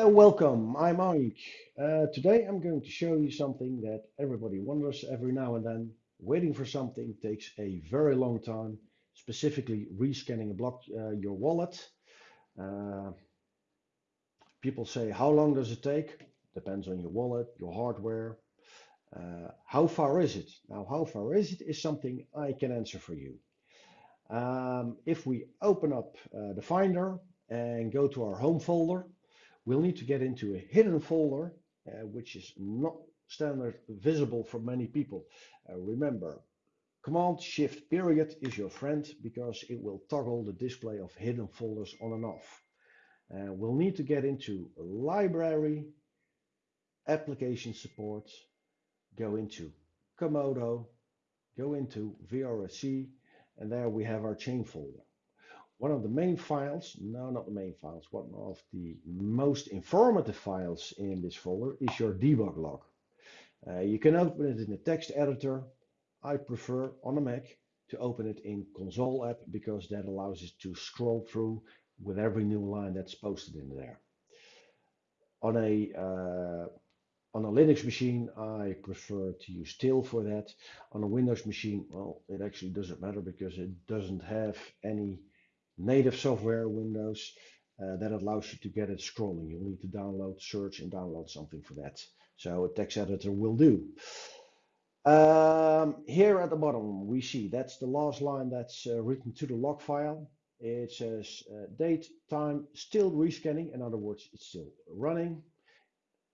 Uh, welcome, I'm Mike. Uh, today I'm going to show you something that everybody wonders every now and then. Waiting for something takes a very long time, specifically rescanning a block, uh, your wallet. Uh, people say, how long does it take? Depends on your wallet, your hardware. Uh, how far is it? Now, how far is it is something I can answer for you. Um, if we open up the Finder and go to our home folder, we'll need to get into a hidden folder, uh, which is not standard visible for many people. Uh, remember, Command Shift period is your friend because it will toggle the display of hidden folders on and off. Uh, we'll need to get into library, application support, go into Komodo, go into VRSC, and there we have our chain folder. One of the main files, no, not the main files, one of the most informative files in this folder is your debug log. Uh, you can open it in a text editor. I prefer on a Mac to open it in console app because that allows us to scroll through with every new line that's posted in there. On a uh, on a Linux machine, I prefer to use Tail for that. On a Windows machine, well, it actually doesn't matter because it doesn't have any native software Windows uh, that allows you to get it scrolling. You'll need to download, search, and download something for that. So a text editor will do. Um, here at the bottom, we see that's the last line that's uh, written to the log file. It says uh, date, time, still rescanning. In other words, it's still running.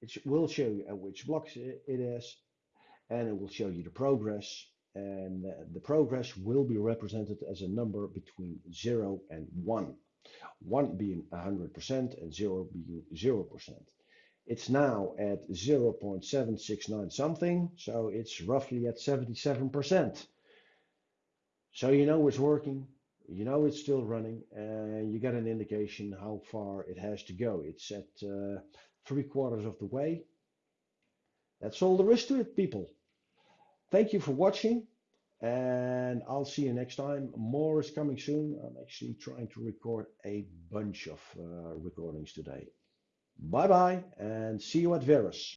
It will show you at which blocks it is, and it will show you the progress and the progress will be represented as a number between 0 and 1. 1 being 100% and 0 being 0%. It's now at 0.769 something, so it's roughly at 77%. So you know it's working, you know it's still running, and you get an indication how far it has to go. It's at uh, three quarters of the way. That's all there is to it, people. Thank you for watching and I'll see you next time. More is coming soon. I'm actually trying to record a bunch of uh, recordings today. Bye bye and see you at Verus.